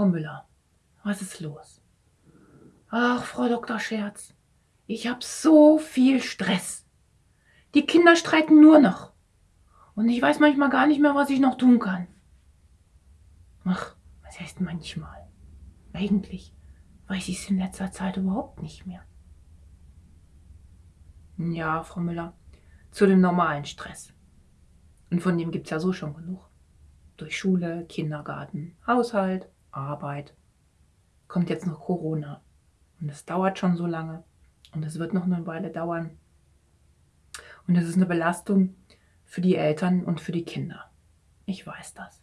Frau Müller, was ist los? Ach, Frau Dr. Scherz, ich habe so viel Stress. Die Kinder streiten nur noch. Und ich weiß manchmal gar nicht mehr, was ich noch tun kann. Ach, was heißt manchmal? Eigentlich weiß ich es in letzter Zeit überhaupt nicht mehr. Ja, Frau Müller, zu dem normalen Stress. Und von dem gibt es ja so schon genug. Durch Schule, Kindergarten, Haushalt, Arbeit. Kommt jetzt noch Corona. Und es dauert schon so lange. Und es wird noch eine Weile dauern. Und es ist eine Belastung für die Eltern und für die Kinder. Ich weiß das.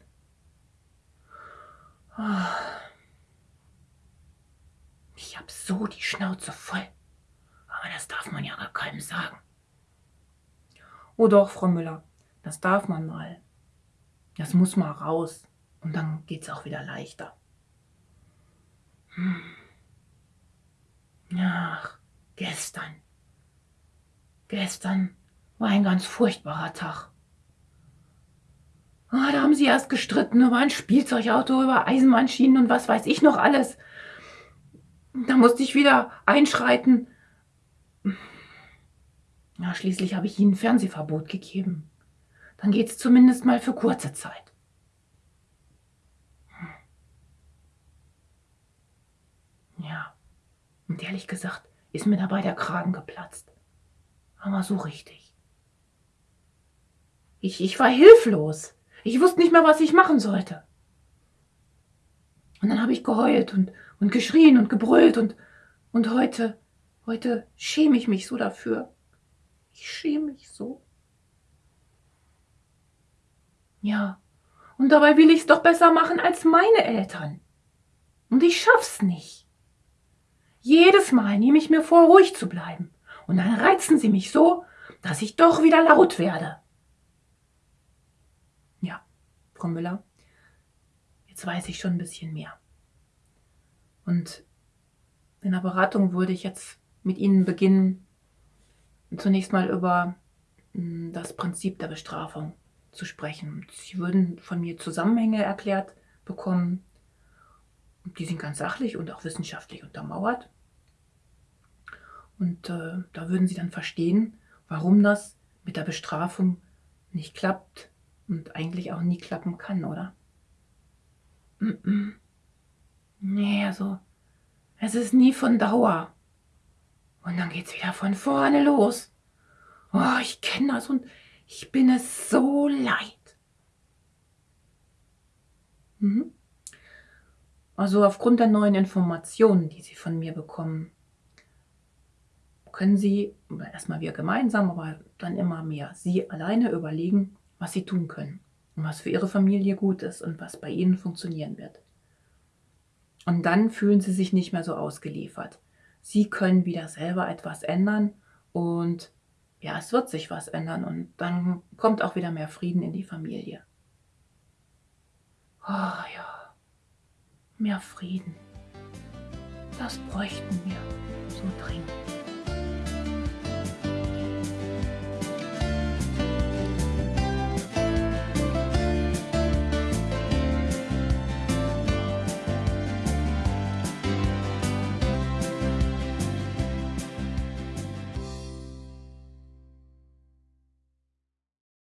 Ich habe so die Schnauze voll. Aber das darf man ja gar keinem sagen. Oh doch, Frau Müller, das darf man mal. Das muss mal raus. Und dann geht es auch wieder leichter. Hm. Ach, gestern. Gestern war ein ganz furchtbarer Tag. Ah, da haben sie erst gestritten über ein Spielzeugauto, über Eisenbahnschienen und was weiß ich noch alles. Da musste ich wieder einschreiten. Ja, schließlich habe ich ihnen Fernsehverbot gegeben. Dann geht es zumindest mal für kurze Zeit. Ja, und ehrlich gesagt ist mir dabei der Kragen geplatzt. Aber so richtig. Ich, ich war hilflos. Ich wusste nicht mehr, was ich machen sollte. Und dann habe ich geheult und, und geschrien und gebrüllt und, und heute, heute schäme ich mich so dafür. Ich schäme mich so. Ja, und dabei will ich es doch besser machen als meine Eltern. Und ich schaff's nicht. Jedes Mal nehme ich mir vor, ruhig zu bleiben. Und dann reizen sie mich so, dass ich doch wieder laut werde. Ja, Frau Müller, jetzt weiß ich schon ein bisschen mehr. Und in der Beratung würde ich jetzt mit Ihnen beginnen, zunächst mal über hm, das Prinzip der Bestrafung zu sprechen. Sie würden von mir Zusammenhänge erklärt bekommen. Die sind ganz sachlich und auch wissenschaftlich untermauert. Und äh, da würden Sie dann verstehen, warum das mit der Bestrafung nicht klappt und eigentlich auch nie klappen kann, oder? Mm -mm. Nee, also, es ist nie von Dauer. Und dann geht's wieder von vorne los. Oh, ich kenne das und ich bin es so leid. Mhm. Also aufgrund der neuen Informationen, die Sie von mir bekommen, können Sie, erstmal wir gemeinsam, aber dann immer mehr, Sie alleine überlegen, was Sie tun können und was für Ihre Familie gut ist und was bei Ihnen funktionieren wird. Und dann fühlen Sie sich nicht mehr so ausgeliefert. Sie können wieder selber etwas ändern und ja, es wird sich was ändern und dann kommt auch wieder mehr Frieden in die Familie. Oh ja, mehr Frieden. Das bräuchten wir so dringend.